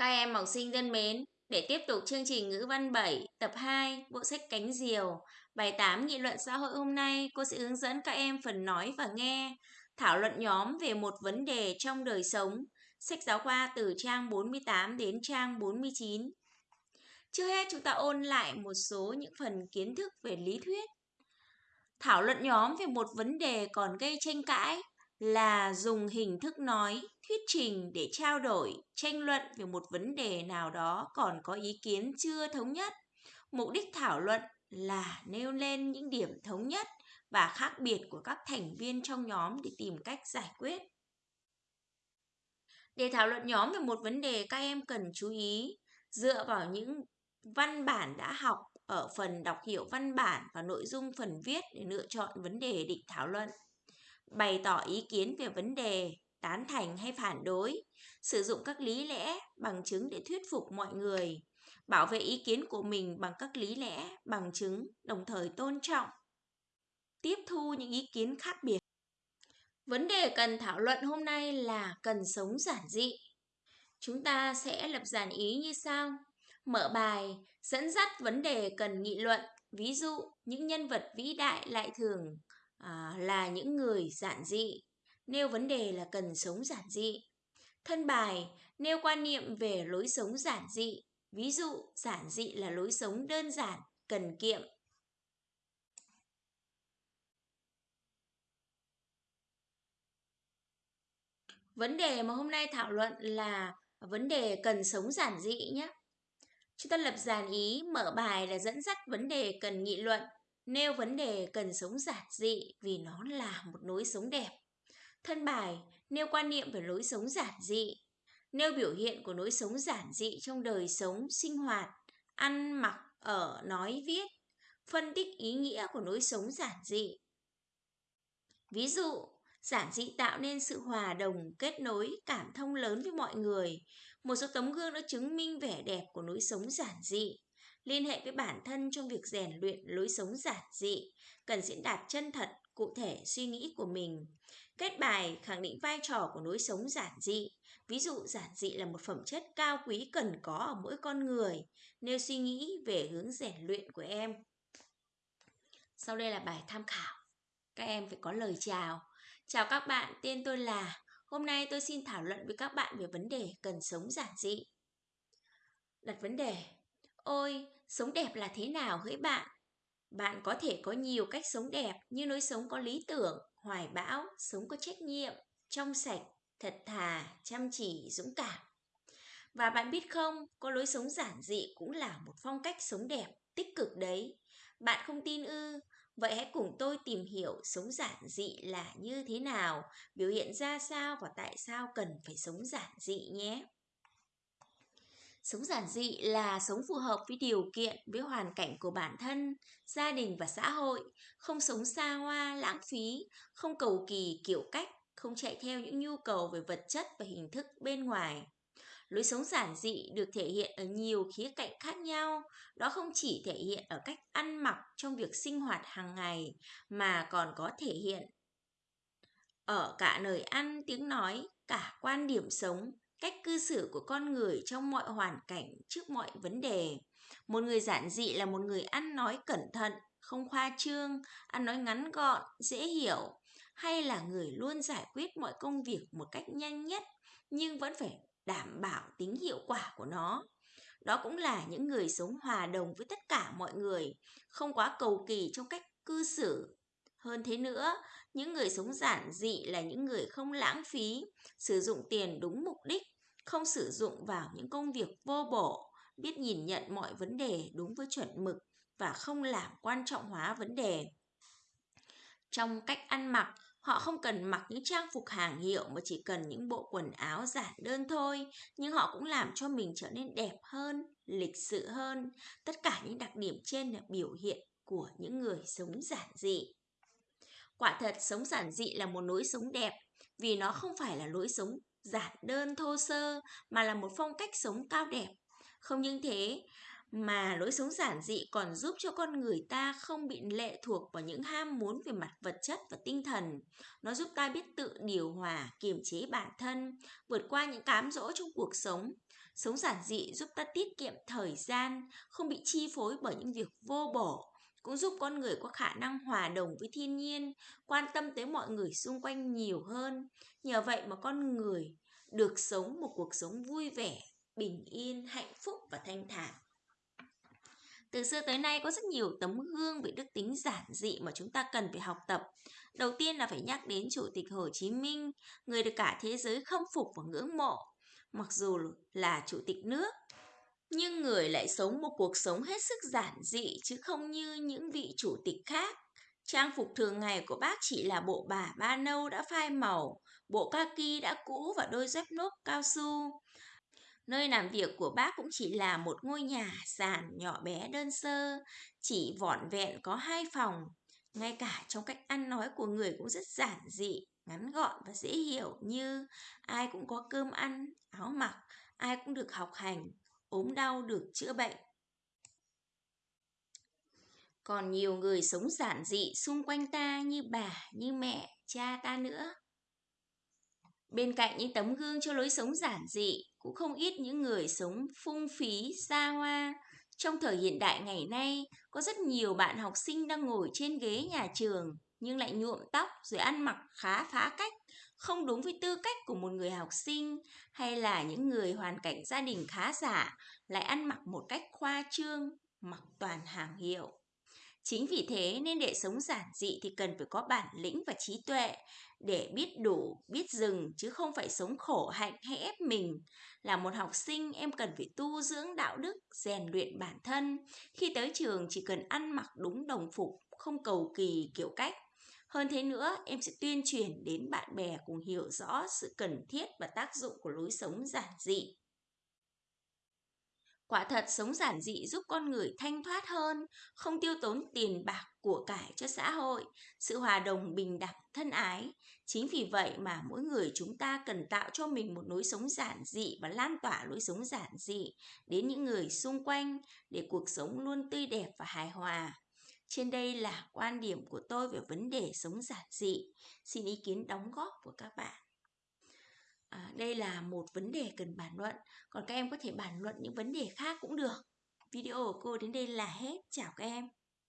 Các em học sinh thân mến, để tiếp tục chương trình ngữ văn 7, tập 2, bộ sách Cánh Diều, bài 8 nghị luận xã hội hôm nay, cô sẽ hướng dẫn các em phần nói và nghe, thảo luận nhóm về một vấn đề trong đời sống, sách giáo khoa từ trang 48 đến trang 49. Trước hết chúng ta ôn lại một số những phần kiến thức về lý thuyết. Thảo luận nhóm về một vấn đề còn gây tranh cãi là dùng hình thức nói, thuyết trình để trao đổi, tranh luận về một vấn đề nào đó còn có ý kiến chưa thống nhất. Mục đích thảo luận là nêu lên những điểm thống nhất và khác biệt của các thành viên trong nhóm để tìm cách giải quyết. Để thảo luận nhóm về một vấn đề các em cần chú ý dựa vào những văn bản đã học ở phần đọc hiểu văn bản và nội dung phần viết để lựa chọn vấn đề định thảo luận bày tỏ ý kiến về vấn đề, tán thành hay phản đối, sử dụng các lý lẽ, bằng chứng để thuyết phục mọi người, bảo vệ ý kiến của mình bằng các lý lẽ, bằng chứng, đồng thời tôn trọng, tiếp thu những ý kiến khác biệt. Vấn đề cần thảo luận hôm nay là cần sống giản dị. Chúng ta sẽ lập giản ý như sau. Mở bài, dẫn dắt vấn đề cần nghị luận. Ví dụ, những nhân vật vĩ đại lại thường à, là những người giản dị, nêu vấn đề là cần sống giản dị. Thân bài nêu quan niệm về lối sống giản dị, ví dụ giản dị là lối sống đơn giản, cần kiệm. Vấn đề mà hôm nay thảo luận là vấn đề cần sống giản dị nhé. Chúng ta lập dàn ý, mở bài là dẫn dắt vấn đề cần nghị luận, nêu vấn đề cần sống giản dị vì nó là một lối sống đẹp. Thân bài nêu quan niệm về lối sống giản dị, nêu biểu hiện của lối sống giản dị trong đời sống, sinh hoạt, ăn mặc, ở, nói, viết, phân tích ý nghĩa của lối sống giản dị. Ví dụ, giản dị tạo nên sự hòa đồng, kết nối, cảm thông lớn với mọi người. Một số tấm gương đã chứng minh vẻ đẹp của lối sống giản dị liên hệ với bản thân trong việc rèn luyện lối sống giản dị, cần diễn đạt chân thật, cụ thể suy nghĩ của mình. Kết bài khẳng định vai trò của lối sống giản dị. Ví dụ giản dị là một phẩm chất cao quý cần có ở mỗi con người, nêu suy nghĩ về hướng rèn luyện của em. Sau đây là bài tham khảo. Các em phải có lời chào. Chào các bạn, tên tôi là. Hôm nay tôi xin thảo luận với các bạn về vấn đề cần sống giản dị. Đặt vấn đề, Ôi, sống đẹp là thế nào hỡi bạn? Bạn có thể có nhiều cách sống đẹp như lối sống có lý tưởng, hoài bão, sống có trách nhiệm, trong sạch, thật thà, chăm chỉ, dũng cảm. Và bạn biết không, có lối sống giản dị cũng là một phong cách sống đẹp, tích cực đấy. Bạn không tin ư? Vậy hãy cùng tôi tìm hiểu sống giản dị là như thế nào, biểu hiện ra sao và tại sao cần phải sống giản dị nhé. Sống giản dị là sống phù hợp với điều kiện, với hoàn cảnh của bản thân, gia đình và xã hội, không sống xa hoa, lãng phí, không cầu kỳ kiểu cách, không chạy theo những nhu cầu về vật chất và hình thức bên ngoài. Lối sống giản dị được thể hiện ở nhiều khía cạnh khác nhau, đó không chỉ thể hiện ở cách ăn mặc trong việc sinh hoạt hàng ngày mà còn có thể hiện ở cả lời ăn, tiếng nói, cả quan điểm sống, cách cư xử của con người trong mọi hoàn cảnh trước mọi vấn đề. Một người giản dị là một người ăn nói cẩn thận, không khoa trương, ăn nói ngắn gọn, dễ hiểu, hay là người luôn giải quyết mọi công việc một cách nhanh nhất nhưng vẫn phải đảm bảo tính hiệu quả của nó. Đó cũng là những người sống hòa đồng với tất cả mọi người, không quá cầu kỳ trong cách cư xử. Hơn thế nữa, những người sống giản dị là những người không lãng phí, sử dụng tiền đúng mục đích không sử dụng vào những công việc vô bổ, biết nhìn nhận mọi vấn đề đúng với chuẩn mực và không làm quan trọng hóa vấn đề. Trong cách ăn mặc, họ không cần mặc những trang phục hàng hiệu mà chỉ cần những bộ quần áo giản đơn thôi, nhưng họ cũng làm cho mình trở nên đẹp hơn, lịch sự hơn. Tất cả những đặc điểm trên là biểu hiện của những người sống giản dị. Quả thật sống giản dị là một lối sống đẹp vì nó không phải là lối sống giản đơn thô sơ mà là một phong cách sống cao đẹp. Không những thế mà lối sống giản dị còn giúp cho con người ta không bị lệ thuộc vào những ham muốn về mặt vật chất và tinh thần. Nó giúp ta biết tự điều hòa, kiềm chế bản thân, vượt qua những cám dỗ trong cuộc sống. Sống giản dị giúp ta tiết kiệm thời gian, không bị chi phối bởi những việc vô bổ, cũng giúp con người có khả năng hòa đồng với thiên nhiên, quan tâm tới mọi người xung quanh nhiều hơn. Nhờ vậy mà con người được sống một cuộc sống vui vẻ, bình yên, hạnh phúc và thanh thản. Từ xưa tới nay có rất nhiều tấm gương về đức tính giản dị mà chúng ta cần phải học tập. Đầu tiên là phải nhắc đến Chủ tịch Hồ Chí Minh, người được cả thế giới khâm phục và ngưỡng mộ. Mặc dù là chủ tịch nước, nhưng người lại sống một cuộc sống hết sức giản dị chứ không như những vị chủ tịch khác. Trang phục thường ngày của bác chỉ là bộ bà ba nâu đã phai màu, bộ kaki đã cũ và đôi dép nốt cao su. Nơi làm việc của bác cũng chỉ là một ngôi nhà sàn nhỏ bé đơn sơ, chỉ vỏn vẹn có hai phòng. Ngay cả trong cách ăn nói của người cũng rất giản dị, ngắn gọn và dễ hiểu như ai cũng có cơm ăn, áo mặc, ai cũng được học hành, ốm đau được chữa bệnh. Còn nhiều người sống giản dị xung quanh ta như bà, như mẹ, cha ta nữa. Bên cạnh những tấm gương cho lối sống giản dị, cũng không ít những người sống phung phí, xa hoa. Trong thời hiện đại ngày nay, có rất nhiều bạn học sinh đang ngồi trên ghế nhà trường, nhưng lại nhuộm tóc rồi ăn mặc khá phá cách, không đúng với tư cách của một người học sinh, hay là những người hoàn cảnh gia đình khá giả, lại ăn mặc một cách khoa trương, mặc toàn hàng hiệu. Chính vì thế nên để sống giản dị thì cần phải có bản lĩnh và trí tuệ để biết đủ, biết dừng chứ không phải sống khổ hạnh hay ép mình. Là một học sinh em cần phải tu dưỡng đạo đức, rèn luyện bản thân. Khi tới trường chỉ cần ăn mặc đúng đồng phục, không cầu kỳ kiểu cách. Hơn thế nữa, em sẽ tuyên truyền đến bạn bè cùng hiểu rõ sự cần thiết và tác dụng của lối sống giản dị. Quả thật sống giản dị giúp con người thanh thoát hơn, không tiêu tốn tiền bạc của cải cho xã hội, sự hòa đồng bình đẳng thân ái. Chính vì vậy mà mỗi người chúng ta cần tạo cho mình một lối sống giản dị và lan tỏa lối sống giản dị đến những người xung quanh để cuộc sống luôn tươi đẹp và hài hòa. Trên đây là quan điểm của tôi về vấn đề sống giản dị. Xin ý kiến đóng góp của các bạn. À, đây là một vấn đề cần bàn luận, còn các em có thể bàn luận những vấn đề khác cũng được. Video của cô đến đây là hết. Chào các em.